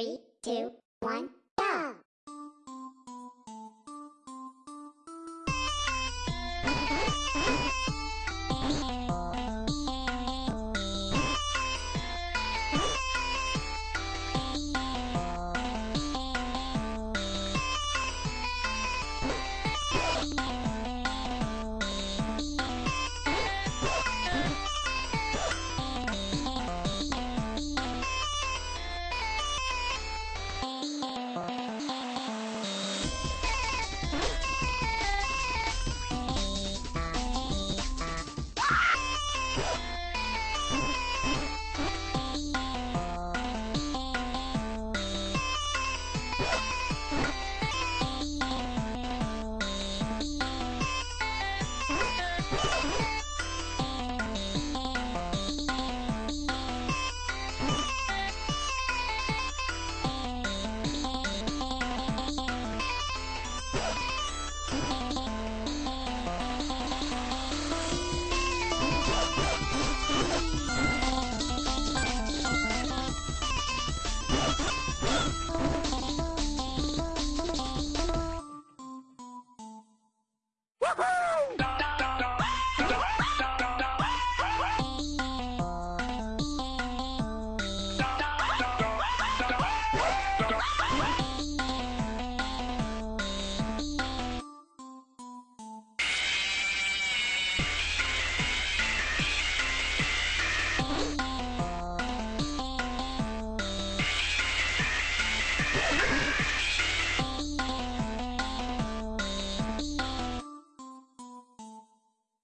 Three, two, one,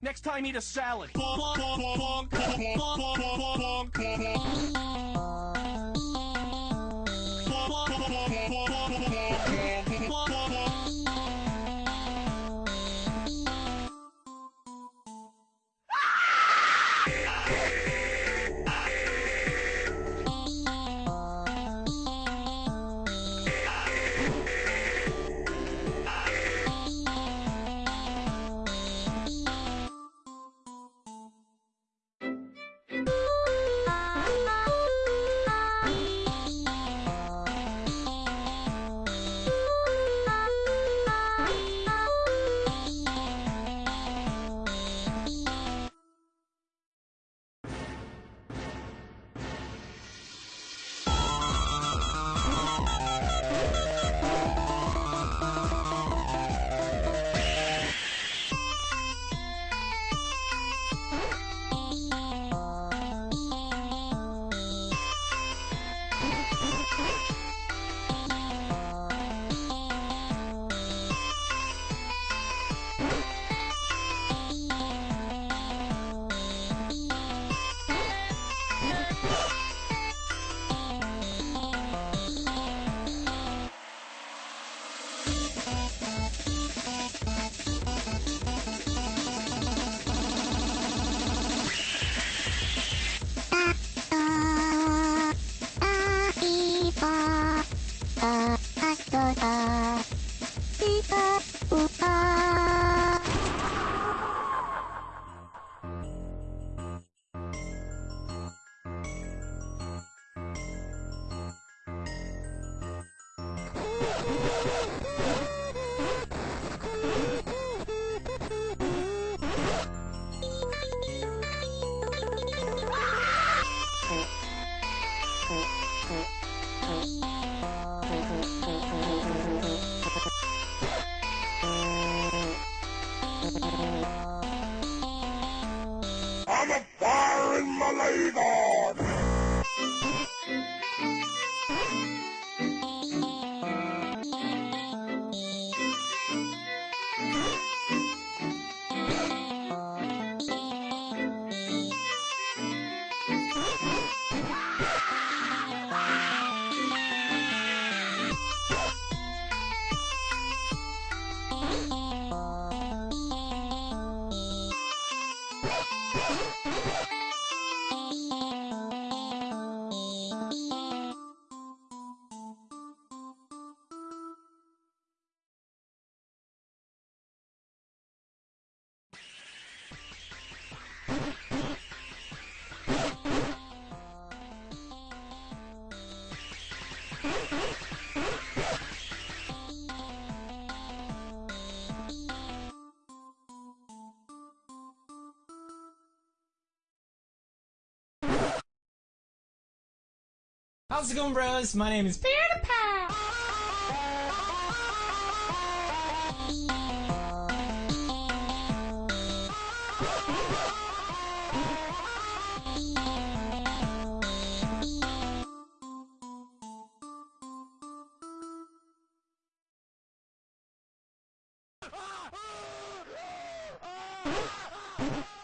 Next time, eat a salad. Let's go. How's it going, bros? My name is PewDiePie!